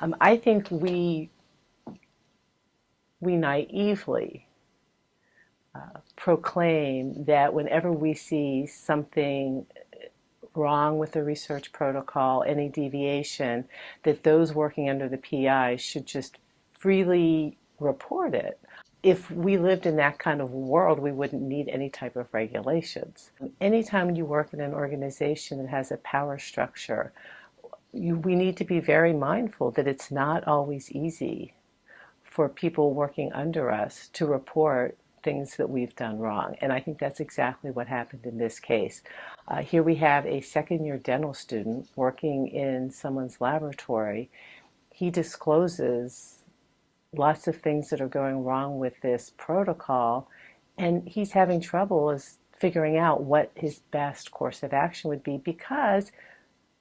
Um, I think we we naively uh, proclaim that whenever we see something wrong with the research protocol, any deviation, that those working under the PI should just freely report it. If we lived in that kind of world, we wouldn't need any type of regulations. Anytime you work in an organization that has a power structure, you, we need to be very mindful that it's not always easy for people working under us to report things that we've done wrong. And I think that's exactly what happened in this case. Uh, here we have a second year dental student working in someone's laboratory. He discloses lots of things that are going wrong with this protocol and he's having trouble as figuring out what his best course of action would be because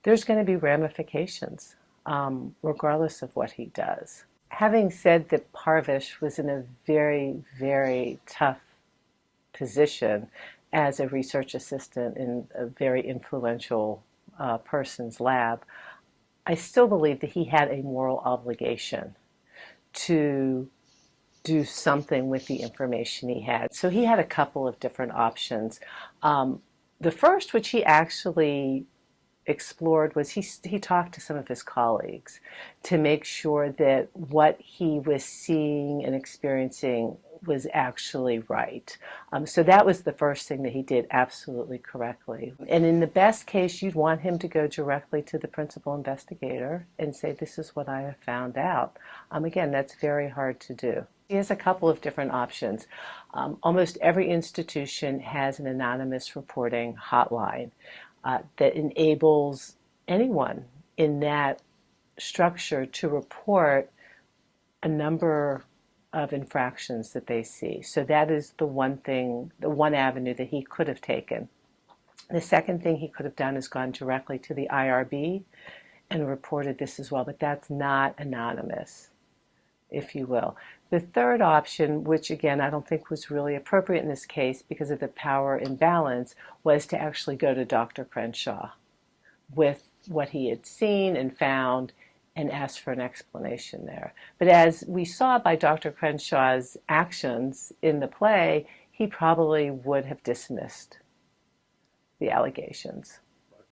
there's going to be ramifications um, regardless of what he does. Having said that Parvish was in a very, very tough position as a research assistant in a very influential uh, person's lab, I still believe that he had a moral obligation to do something with the information he had. So he had a couple of different options. Um, the first, which he actually explored was he, he talked to some of his colleagues to make sure that what he was seeing and experiencing was actually right. Um, so that was the first thing that he did absolutely correctly. And in the best case, you'd want him to go directly to the principal investigator and say, this is what I have found out. Um, again, that's very hard to do. He has a couple of different options. Um, almost every institution has an anonymous reporting hotline uh, that enables anyone in that structure to report a number of infractions that they see. So that is the one thing, the one avenue that he could have taken. The second thing he could have done is gone directly to the IRB and reported this as well, but that's not anonymous, if you will. The third option, which again I don't think was really appropriate in this case because of the power imbalance, was to actually go to Dr. Crenshaw with what he had seen and found and ask for an explanation there. But as we saw by Dr. Crenshaw's actions in the play, he probably would have dismissed the allegations.